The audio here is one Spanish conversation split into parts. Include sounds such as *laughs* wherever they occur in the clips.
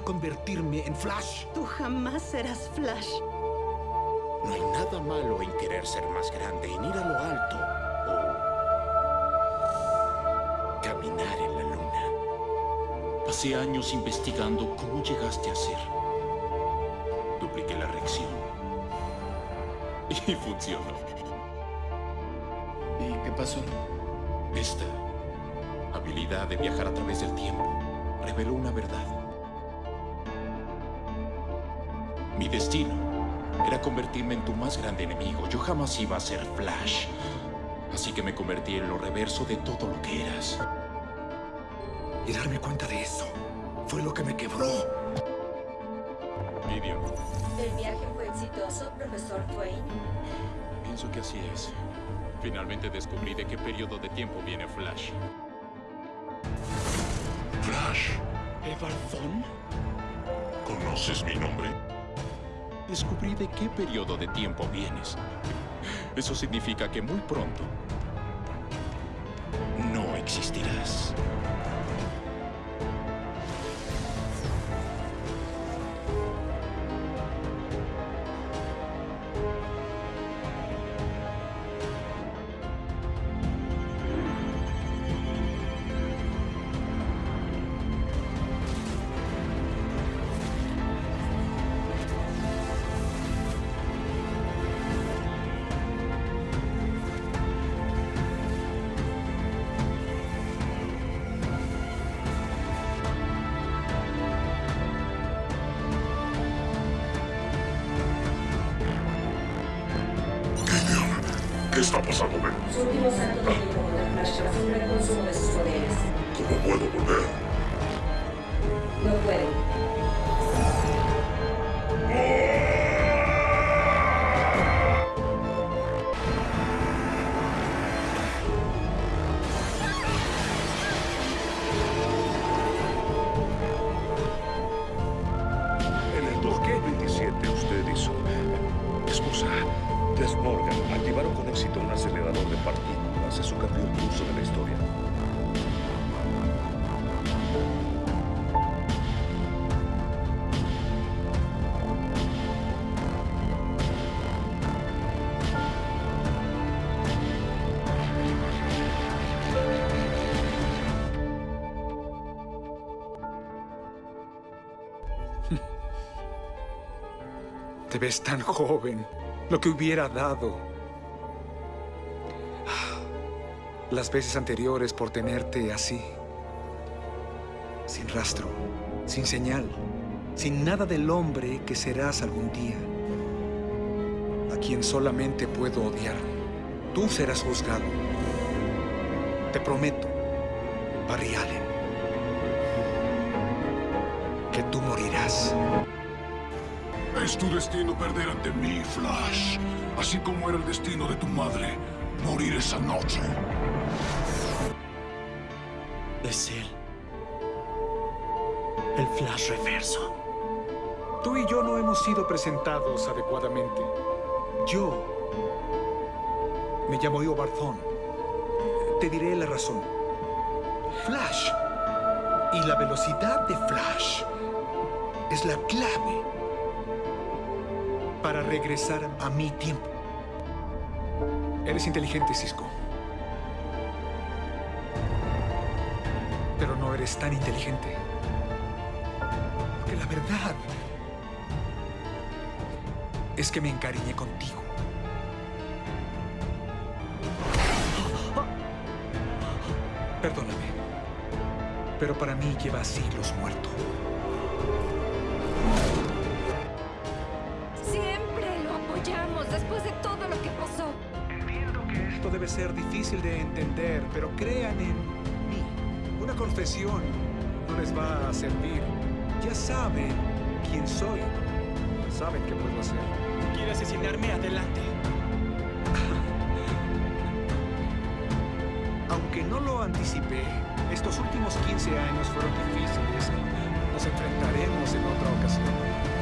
convertirme en Flash. Tú jamás serás Flash. No hay nada malo en querer ser más grande, en ir a lo alto o caminar en la luna. Pasé años investigando cómo llegaste a ser. Dupliqué la reacción. Y funcionó. ¿Y qué pasó? Esta habilidad de viajar a través del tiempo reveló una verdad. Mi destino era convertirme en tu más grande enemigo. Yo jamás iba a ser Flash. Así que me convertí en lo reverso de todo lo que eras. Y darme cuenta de eso fue lo que me quebró. Gideon, ¿El viaje fue exitoso, profesor Twain? pienso que así es. Finalmente descubrí de qué periodo de tiempo viene Flash. Flash, ¿Evalfon? ¿conoces mi nombre? Descubrí de qué periodo de tiempo vienes. Eso significa que muy pronto no existirás. De sus poderes. ¿Cómo puedo volver? No puede. De la historia. *laughs* Te ves tan joven. Lo que hubiera dado. Las veces anteriores por tenerte así. Sin rastro, sin señal, sin nada del hombre que serás algún día. A quien solamente puedo odiar. Tú serás juzgado. Te prometo, Barry Allen, que tú morirás. Es tu destino perder ante mí, Flash. Así como era el destino de tu madre, morir esa noche. Es él. El Flash reverso. Tú y yo no hemos sido presentados adecuadamente. Yo me llamo Io Barzón. Te diré la razón. Flash y la velocidad de Flash es la clave para regresar a mi tiempo. Eres inteligente, Cisco. Eres tan inteligente. Porque la verdad es que me encariñé contigo. Perdóname, pero para mí lleva siglos muerto. Siempre lo apoyamos después de todo lo que pasó. Entiendo que esto debe ser difícil de entender, pero crean en. Una confesión no les va a servir. Ya saben quién soy. Saben qué puedo hacer. ¿Quiere asesinarme? Adelante. Aunque no lo anticipé, estos últimos 15 años fueron difíciles. Nos enfrentaremos en otra ocasión.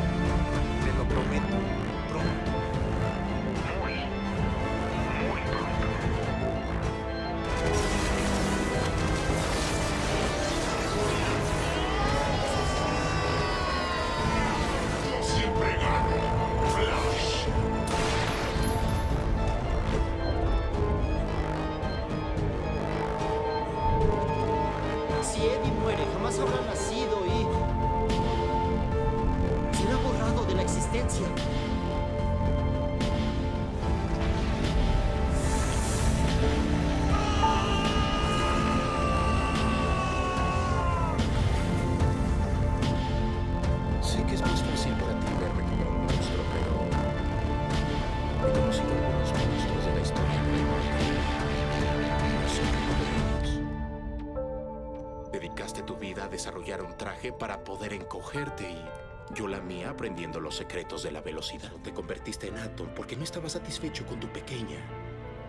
Dedicaste tu vida a desarrollar un traje para poder encogerte y yo la mía aprendiendo los secretos de la velocidad. Te convertiste en Atom porque no estabas satisfecho con tu pequeña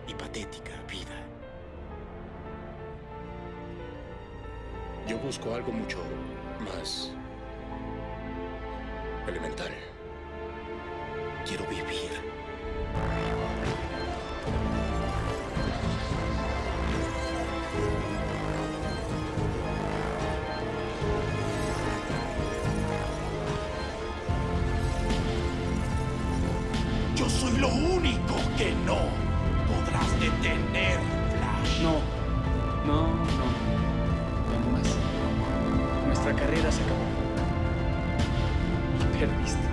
y patética vida. Yo busco algo mucho más elemental. Quiero vivir. No, no, no. No más. Nuestra carrera se acabó. Y perdiste.